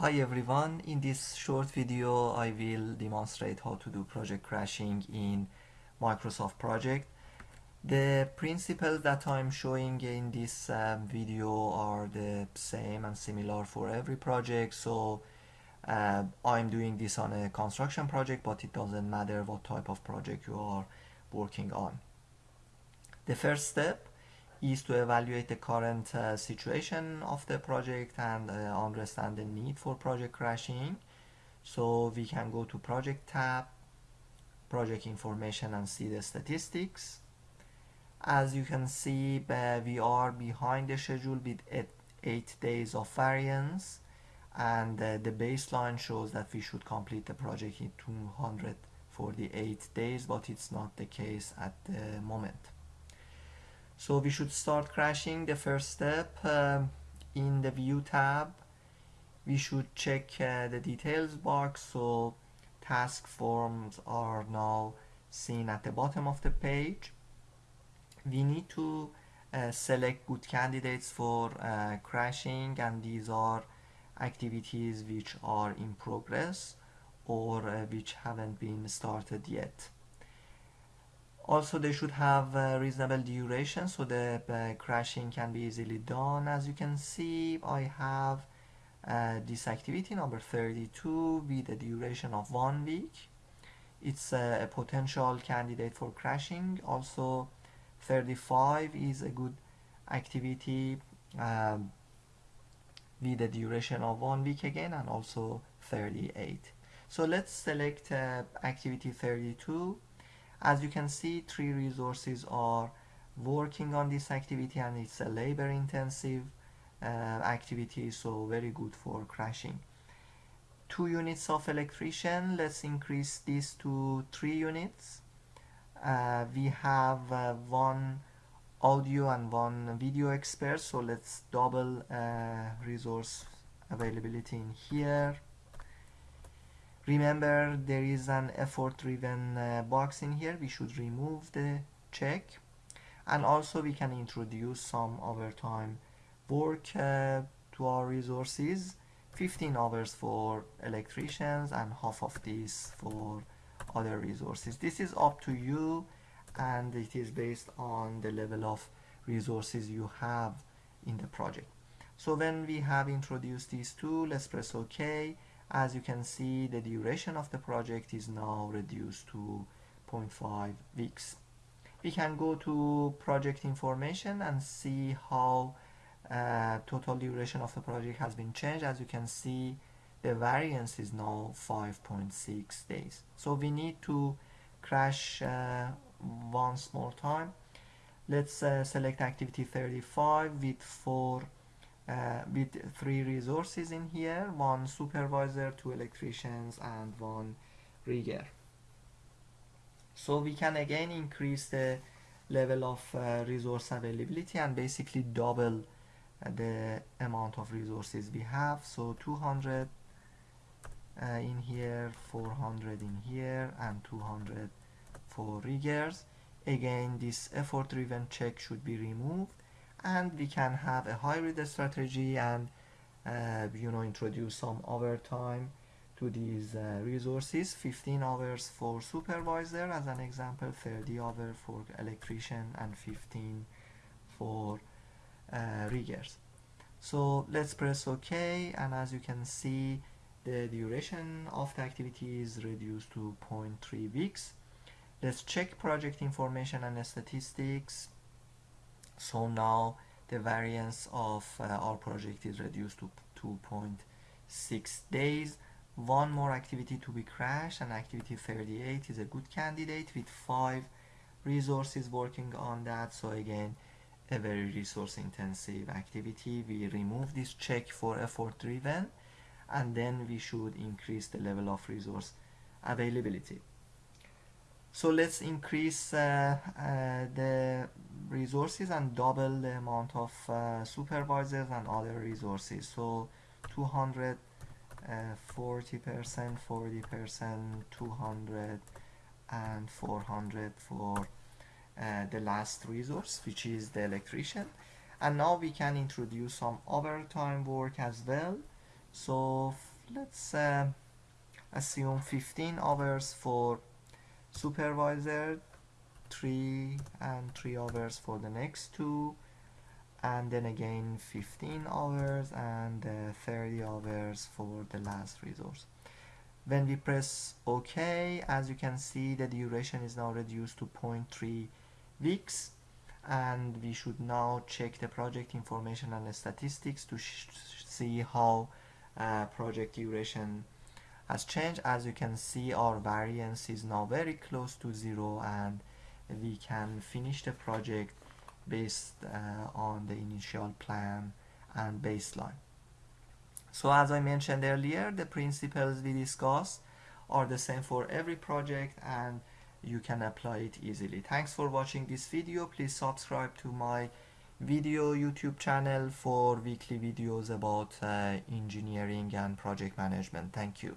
Hi everyone, in this short video I will demonstrate how to do project crashing in Microsoft Project. The principles that I'm showing in this um, video are the same and similar for every project so uh, I'm doing this on a construction project but it doesn't matter what type of project you are working on. The first step is to evaluate the current uh, situation of the project and uh, understand the need for project crashing. So we can go to project tab, project information and see the statistics. As you can see, uh, we are behind the schedule with eight, eight days of variance and uh, the baseline shows that we should complete the project in 248 days, but it's not the case at the moment. So we should start crashing the first step um, in the view tab. We should check uh, the details box so task forms are now seen at the bottom of the page. We need to uh, select good candidates for uh, crashing and these are activities which are in progress or uh, which haven't been started yet also they should have reasonable duration so the uh, crashing can be easily done. As you can see I have uh, this activity number 32 with a duration of one week. It's a potential candidate for crashing. Also 35 is a good activity um, with a duration of one week again and also 38 so let's select uh, activity 32 as you can see, three resources are working on this activity and it's a labor intensive uh, activity, so very good for crashing. Two units of electrician, let's increase this to three units. Uh, we have uh, one audio and one video expert, so let's double uh, resource availability in here remember there is an effort driven uh, box in here. We should remove the check. And also we can introduce some overtime work uh, to our resources. 15 hours for electricians and half of this for other resources. This is up to you and it is based on the level of resources you have in the project. So when we have introduced these two let's press ok as you can see the duration of the project is now reduced to 0.5 weeks. We can go to project information and see how uh, total duration of the project has been changed. As you can see the variance is now 5.6 days. So we need to crash uh, once more time. Let's uh, select activity 35 with four uh, with three resources in here one supervisor two electricians and one rigger. So we can again increase the level of uh, resource availability and basically double uh, the amount of resources we have. So 200 uh, in here 400 in here and 200 for riggers. Again this effort driven check should be removed and we can have a hybrid strategy and uh, you know introduce some overtime to these uh, resources. 15 hours for supervisor as an example 30 hours for electrician and 15 for uh, riggers. So let's press ok and as you can see the duration of the activity is reduced to 0.3 weeks. Let's check project information and statistics so now the variance of uh, our project is reduced to 2.6 days. One more activity to be crashed and activity 38 is a good candidate with five resources working on that. So again a very resource intensive activity. We remove this check for effort driven and then we should increase the level of resource availability so let's increase uh, uh, the resources and double the amount of uh, supervisors and other resources. So 200 40 percent 40 percent 200 and 400 for uh, the last resource which is the electrician. And now we can introduce some overtime work as well. So let's uh, assume 15 hours for supervisor 3 and 3 hours for the next two and then again 15 hours and uh, 30 hours for the last resource. When we press OK as you can see the duration is now reduced to 0.3 weeks and we should now check the project information and the statistics to see how uh, project duration has changed as you can see our variance is now very close to zero and we can finish the project based uh, on the initial plan and baseline. So as I mentioned earlier the principles we discussed are the same for every project and you can apply it easily. Thanks for watching this video. Please subscribe to my video youtube channel for weekly videos about uh, engineering and project management. Thank you